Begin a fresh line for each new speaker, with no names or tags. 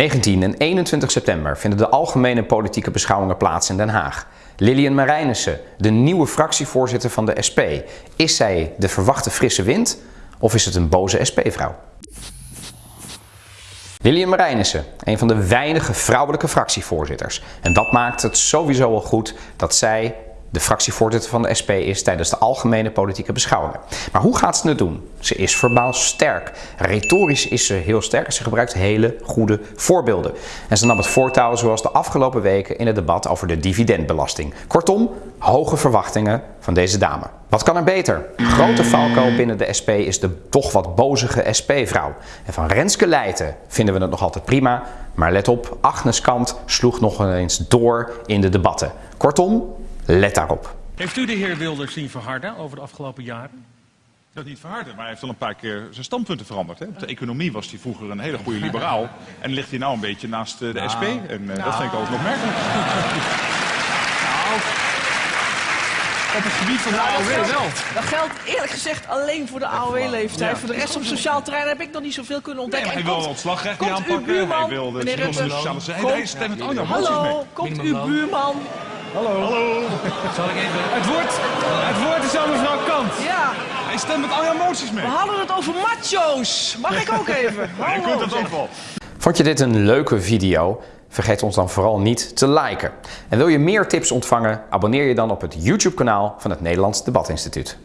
19 en 21 september vinden de algemene politieke beschouwingen plaats in Den Haag. Lilian Marijnissen, de nieuwe fractievoorzitter van de SP. Is zij de verwachte frisse wind of is het een boze SP-vrouw? Lilian Marijnissen, een van de weinige vrouwelijke fractievoorzitters. En dat maakt het sowieso al goed dat zij de fractievoorzitter van de SP is tijdens de algemene politieke beschouwingen. Maar hoe gaat ze het doen? Ze is verbaal sterk. Retorisch is ze heel sterk en ze gebruikt hele goede voorbeelden. En ze nam het voortouw zoals de afgelopen weken in het debat over de dividendbelasting. Kortom, hoge verwachtingen van deze dame. Wat kan er beter? Grote Falco binnen de SP is de toch wat bozige SP-vrouw. En van Renske Leijten vinden we het nog altijd prima. Maar let op, Agnes Kant sloeg nog eens door in de debatten. Kortom, Let daarop.
Heeft u de heer Wilders zien verharden over de afgelopen jaren?
Dat niet verharden, maar hij heeft al een paar keer zijn standpunten veranderd. Hè? Op de economie was hij vroeger een hele goede liberaal. En ligt hij nou een beetje naast de nou, SP. En uh, dat vind ik ook nog merkelijk.
Nou, op het gebied van de AOW wel.
Dat geldt eerlijk gezegd alleen voor de AOW-leeftijd. Voor de rest op sociaal terrein heb ik nog niet zoveel kunnen ontdekken.
Nee, hij wil ontslagrecht aanpakken. Hij wil de sociale zijde. Hij stemt met
allemaal Hallo, komt uw buurman
Hallo. Hallo. Zal ik even... Het woord, het woord is aan mevrouw Kant.
Ja.
Hij stemt met alle emoties mee.
We hadden het over macho's. Mag ik ook even?
Hallo. kunt ook wel.
Vond je dit een leuke video? Vergeet ons dan vooral niet te liken. En wil je meer tips ontvangen? Abonneer je dan op het YouTube kanaal van het Nederlands Debatinstituut.